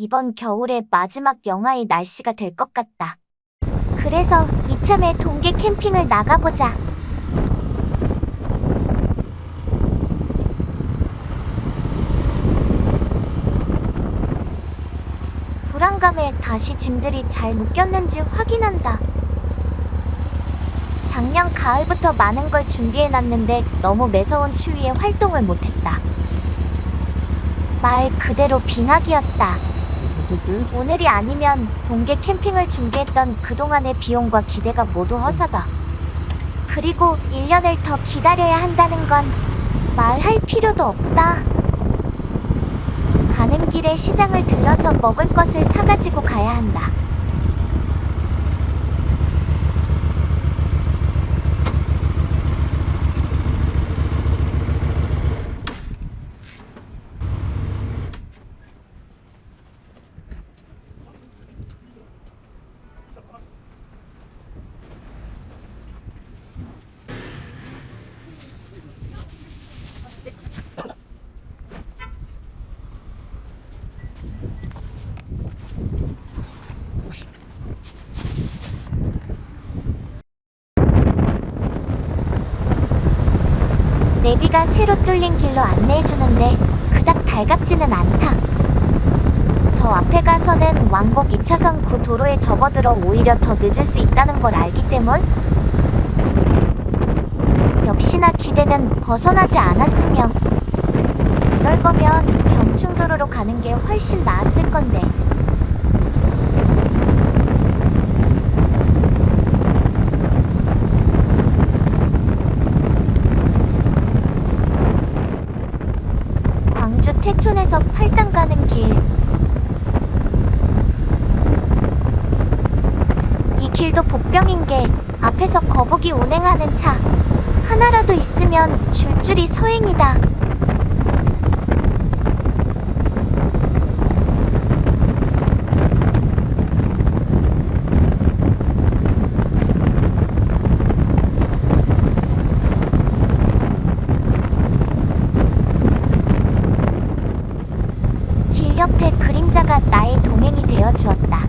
이번 겨울의 마지막 영하의 날씨가 될 것 같다. 그래서 이참에 동계 캠핑을 나가보자. 불안감에 다시 짐들이 잘 묶였는지 확인한다. 작년 가을부터 많은 걸 준비해놨는데 너무 매서운 추위에 활동을 못했다. 말 그대로 빙하기였다. 오늘이 아니면 동계 캠핑을 준비했던 그동안의 비용과 기대가 모두 허사다. 그리고 1년을 더 기다려야 한다는 건 말할 필요도 없다. 가는 길에 시장을 들러서 먹을 것을 사가지고 가야 한다. 내비가 새로 뚫린 길로 안내해주는데 그닥 달갑지는 않다. 저 앞에 가서는 왕복 2차선 구 도로에 접어들어 오히려 더 늦을 수 있다는 걸 알기 때문 역시나 기대는 벗어나지 않았으며 그럴 거면 경충도로로 가는 게 훨씬 나았을 건데 광주 태촌에서 팔당 가는 길. 이 복병인 게 앞에서 거북이 운행하는 차 하나라도 있으면 줄줄이 서행이다. 길 옆에 그림자가 나의 동행이 되어 주었다.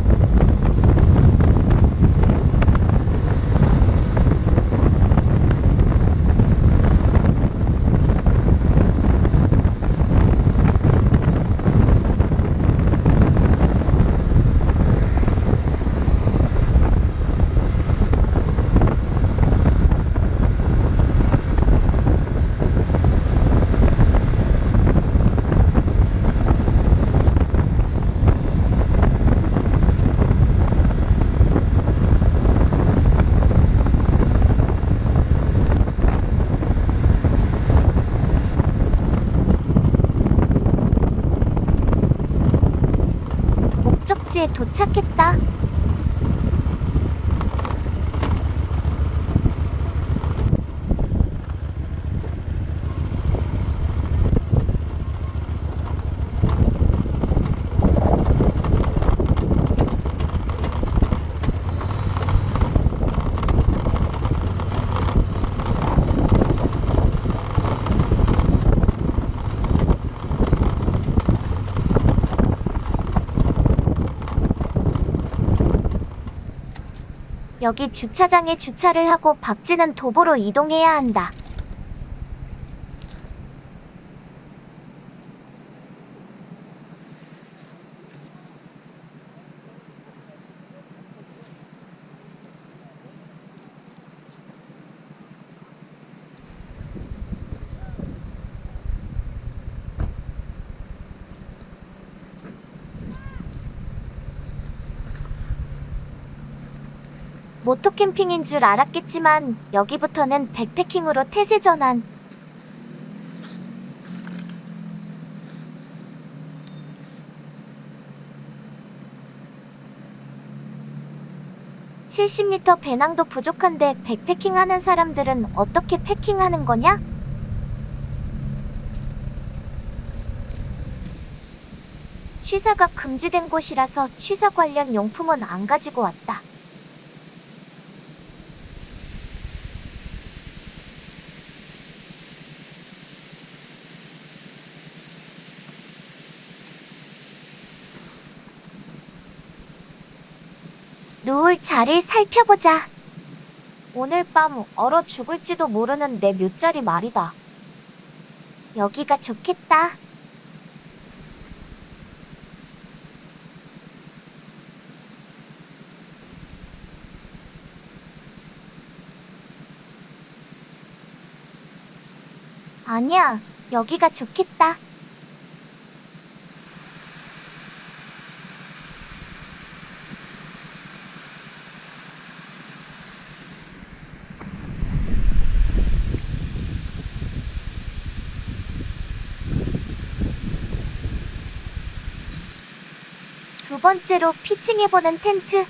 도착했다. 여기 주차장에 주차를 하고 박지는 도보로 이동해야 한다. 모토 캠핑인 줄 알았겠지만 여기부터는 백패킹으로 태세 전환. (70m) 배낭도 부족한데 백패킹 하는 사람들은 어떻게 패킹하는 거냐? 취사가 금지된 곳이라서 취사 관련 용품은 안 가지고 왔다. 누울 자리를 살펴보자. 오늘 밤 얼어 죽을지도 모르는 내 묘자리 말이다. 여기가 좋겠다. 아니야, 여기가 좋겠다. 두 번째로 피칭해보는 텐트.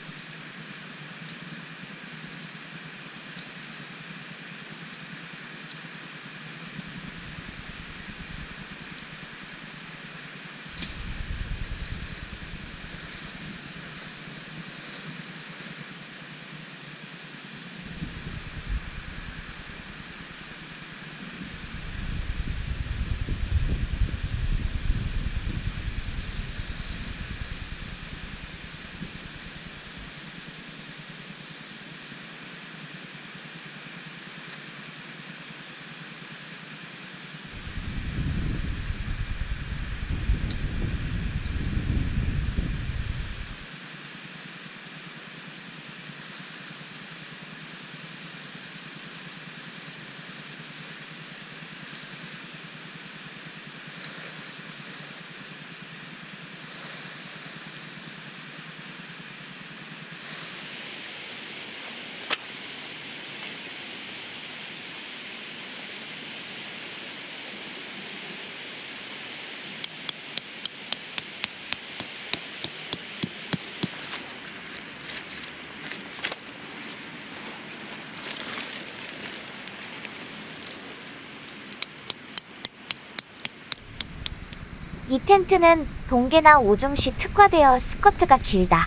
이 텐트는 동계나 오중시 특화되어 스커트가 길다.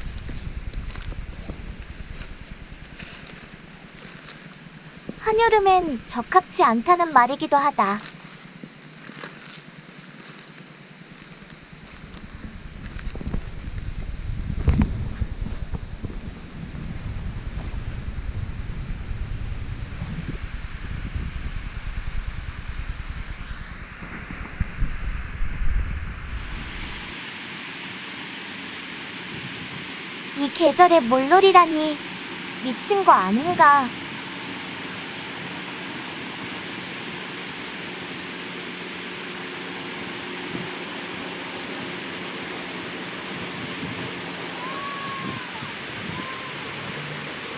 한여름엔 적합치 않다는 말이기도 하다. 이 계절에 물놀이라니 미친 거 아닌가?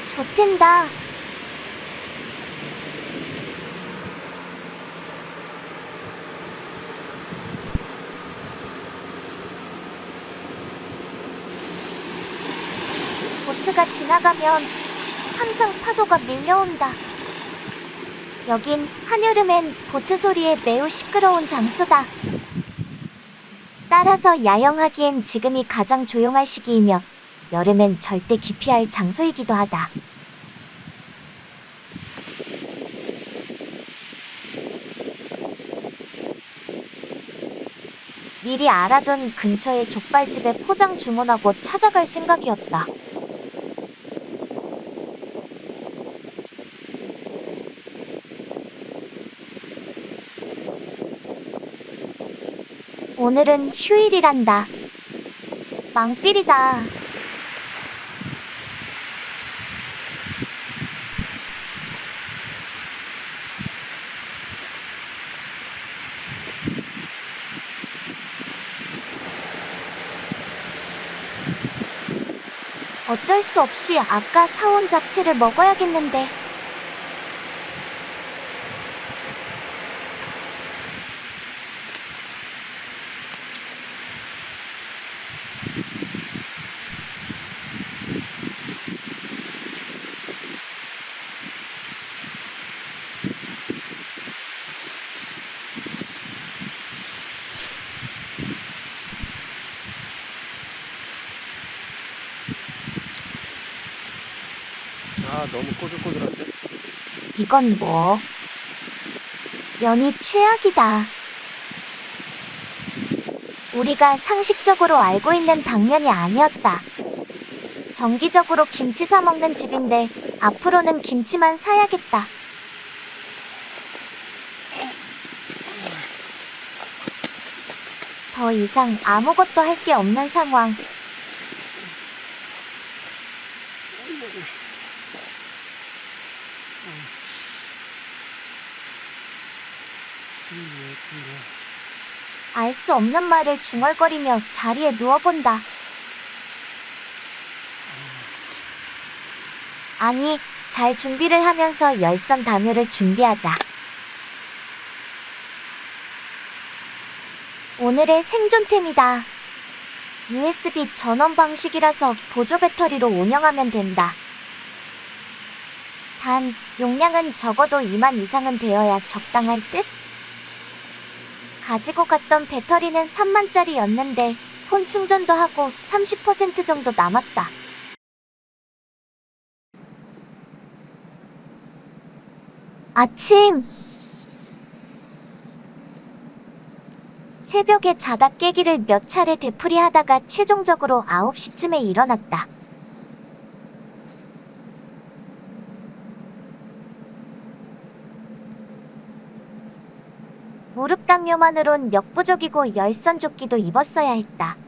좋텐다. 보트가 지나가면 항상 파도가 밀려온다. 여긴 한여름엔 보트 소리에 매우 시끄러운 장소다. 따라서 야영하기엔 지금이 가장 조용할 시기이며 여름엔 절대 기피할 장소이기도 하다. 미리 알아둔 근처의 족발집에 포장 주문하고 찾아갈 생각이었다. 오늘은 휴일이란다. 망필이다. 어쩔 수 없이 아까 사온 잡채를 먹어야겠는데. 아 너무 꼬들꼬들한데? 이건 뭐? 면이 최악이다. 우리가 상식적으로 알고 있는 당면이 아니었다. 정기적으로 김치 사 먹는 집인데 앞으로는 김치만 사야겠다. 더 이상 아무것도 할 게 없는 상황. 알 수 없는 말을 중얼거리며 자리에 누워본다. 아니, 잘 준비를 하면서 열선 담요를 준비하자. 오늘의 생존템이다. USB 전원 방식이라서 보조 배터리로 운영하면 된다. 단, 용량은 적어도 2만 이상은 되어야 적당할 듯? 가지고 갔던 배터리는 3만짜리였는데 폰 충전도 하고 30% 정도 남았다. 아침! 새벽에 자다 깨기를 몇 차례 되풀이하다가 최종적으로 9시쯤에 일어났다. 무릎 당뇨만으론 역부족이고 열선 조끼도 입었어야 했다.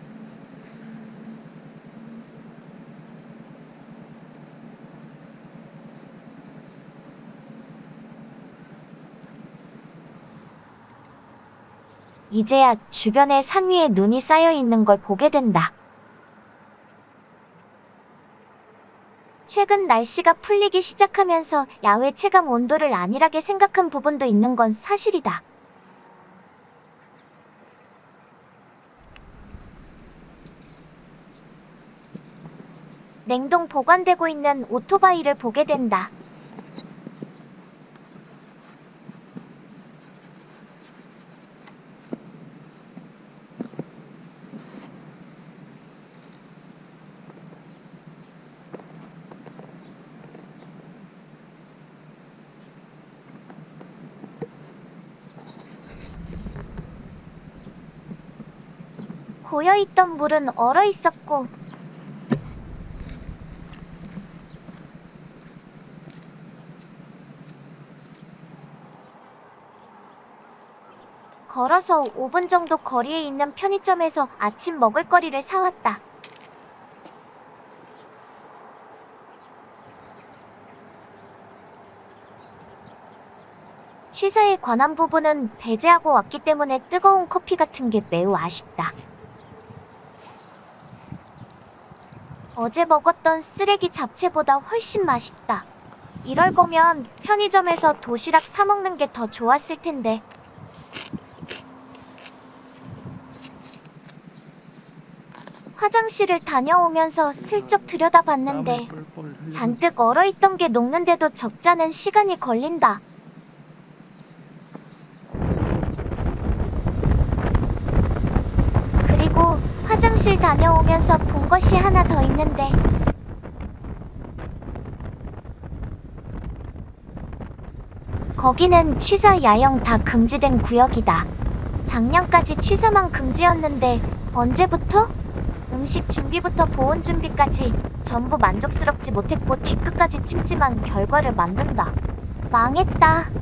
이제야 주변에 산 위에 눈이 쌓여 있는 걸 보게 된다. 최근 날씨가 풀리기 시작하면서 야외 체감 온도를 안일하게 생각한 부분도 있는 건 사실이다. 냉동 보관되고 있는 오토바이를 보게 된다. 고여있던 물은 얼어 있었고 걸어서 5분 정도 거리에 있는 편의점에서 아침 먹을거리를 사왔다. 취사에 관한 부분은 배제하고 왔기 때문에 뜨거운 커피 같은 게 매우 아쉽다. 어제 먹었던 쓰레기 잡채보다 훨씬 맛있다. 이럴 거면 편의점에서 도시락 사 먹는 게 더 좋았을 텐데. 화장실을 다녀오면서 슬쩍 들여다봤는데 잔뜩 얼어있던 게 녹는데도 적잖은 시간이 걸린다. 그리고 화장실 다녀오면서 본 것이 하나 더 있는데 거기는 취사 야영 다 금지된 구역이다. 작년까지 취사만 금지였는데 언제부터? 음식 준비부터 보온 준비까지 전부 만족스럽지 못했고 뒤끝까지 찜찜한 결과를 만든다. 망했다.